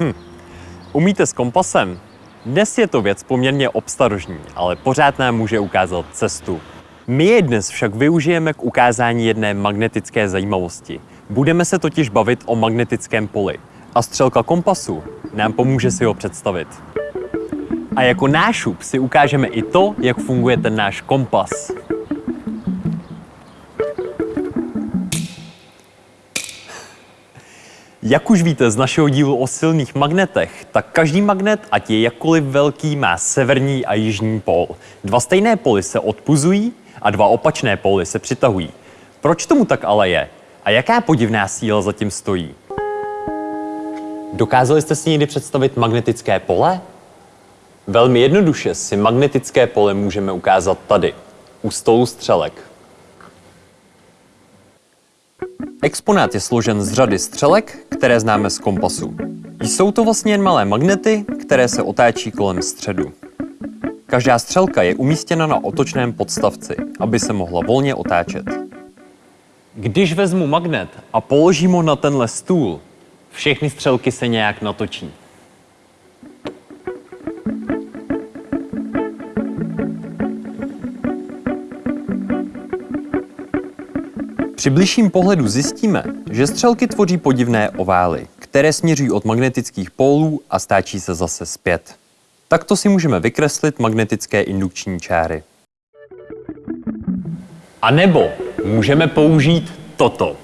cestujete s kompasem? Dnes je to věc poměrně obstarožní, ale pořád nám může ukázat cestu. My je dnes však využijeme k ukázání jedné magnetické zajímavosti. Budeme se totiž bavit o magnetickém poli a střelka kompasu nám pomůže si ho představit. A jako nášup si ukážeme i to, jak funguje ten náš kompas. Jak už víte z našeho dílu o silných magnetech, tak každý magnet, ať je jakkoliv velký, má severní a jižní pól. Dva stejné póly se odpuzují a dva opačné póly se přitahují. Proč tomu tak ale je? A jaká podivná síla zatím stojí? Dokázali jste si někdy představit magnetické pole? Velmi jednoduše si magnetické pole můžeme ukázat tady, u stolu střelek. Exponát je složen z řady střelek, které známe z kompasu. Jsou to vlastně jen malé magnety, které se otáčí kolem středu. Každá střelka je umístěna na otočném podstavci, aby se mohla volně otáčet. Když vezmu magnet a položím ho na tenhle stůl, všechny střelky se nějak natočí. Při bližším pohledu zjistíme, že střelky tvoří podivné ovály, které směřují od magnetických pólů a stáčí se zase zpět. Takto si můžeme vykreslit magnetické indukční čáry. A nebo můžeme použít toto.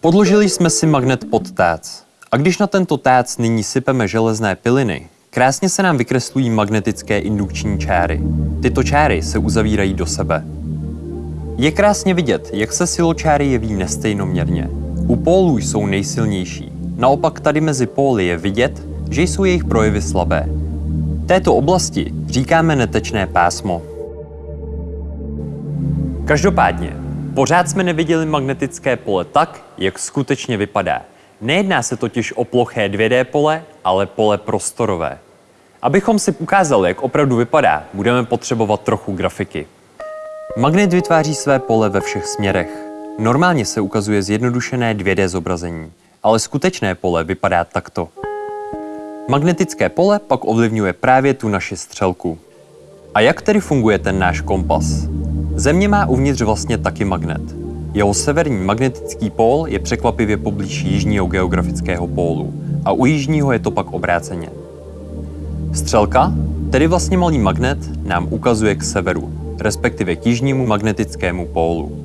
Podložili jsme si magnet pod tác. A když na tento tác nyní sypeme železné piliny, krásně se nám vykreslují magnetické indukční čáry. Tyto čáry se uzavírají do sebe. Je krásně vidět, jak se siločáry jeví nestejnoměrně. U pólů jsou nejsilnější. Naopak tady mezi póly je vidět, že jsou jejich projevy slabé. Této oblasti říkáme netečné pásmo. Každopádně, pořád jsme neviděli magnetické pole tak, jak skutečně vypadá. Nejedná se totiž o ploché 2D pole, ale pole prostorové. Abychom si ukázali, jak opravdu vypadá, budeme potřebovat trochu grafiky. Magnet vytváří své pole ve všech směrech. Normálně se ukazuje zjednodušené 2D zobrazení, ale skutečné pole vypadá takto. Magnetické pole pak ovlivňuje právě tu naši střelku. A jak tedy funguje ten náš kompas? Země má uvnitř vlastně taky magnet. Jeho severní magnetický pól je překvapivě poblíž jižního geografického pólu a u jižního je to pak obráceně. Střelka, tedy vlastně malý magnet, nám ukazuje k severu, respektive k jižnímu magnetickému pólu.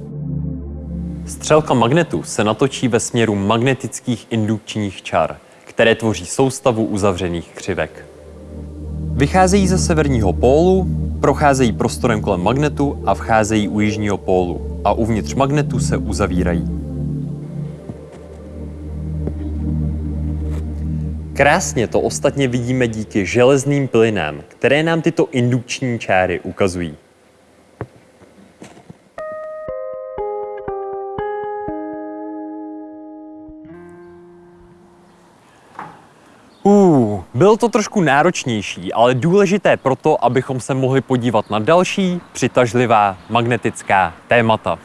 Střelka magnetu se natočí ve směru magnetických indukčních čar, které tvoří soustavu uzavřených křivek. Vycházejí ze severního pólu, procházejí prostorem kolem magnetu a vcházejí u jižního pólu a uvnitř magnetu se uzavírají. Krásně to ostatně vidíme díky železným plynám, které nám tyto indukční čáry ukazují. Byl to trošku náročnější, ale důležité proto, abychom se mohli podívat na další přitažlivá magnetická témata.